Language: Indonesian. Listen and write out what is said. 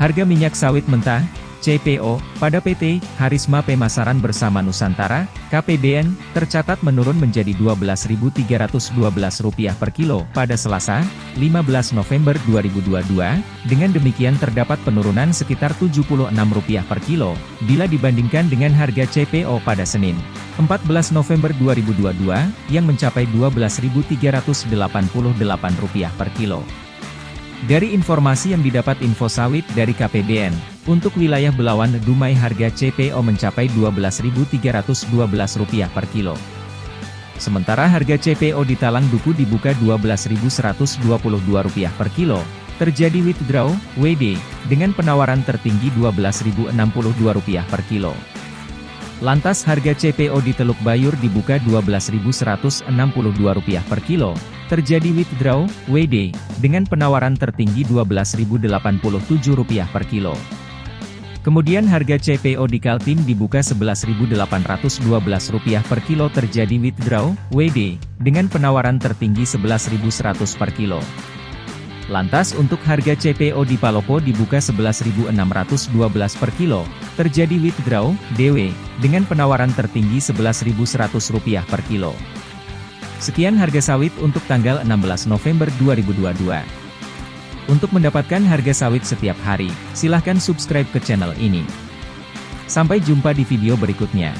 Harga minyak sawit mentah, CPO, pada PT Harisma Pemasaran Bersama Nusantara, KPBN, tercatat menurun menjadi Rp12.312 per kilo pada Selasa, 15 November 2022. Dengan demikian terdapat penurunan sekitar Rp76 per kilo, bila dibandingkan dengan harga CPO pada Senin, 14 November 2022, yang mencapai Rp12.388 per kilo. Dari informasi yang didapat Info Sawit dari KPBN, untuk wilayah Belawan Dumai harga CPO mencapai Rp12.312 per kilo. Sementara harga CPO di Talang Duku dibuka Rp12.122 per kilo. Terjadi withdraw, WD, dengan penawaran tertinggi Rp12.062 per kilo. Lantas harga CPO di Teluk Bayur dibuka Rp12.162 per kilo, terjadi withdraw, WD, dengan penawaran tertinggi Rp12.087 per kilo. Kemudian harga CPO di Kaltim dibuka Rp11.812 per kilo terjadi withdraw, WD, dengan penawaran tertinggi Rp11.100 per kilo. Lantas untuk harga CPO di Palopo dibuka Rp11.612 per kilo, terjadi withdraw, DW, dengan penawaran tertinggi Rp11.100 per kilo. Sekian harga sawit untuk tanggal 16 November 2022. Untuk mendapatkan harga sawit setiap hari, silahkan subscribe ke channel ini. Sampai jumpa di video berikutnya.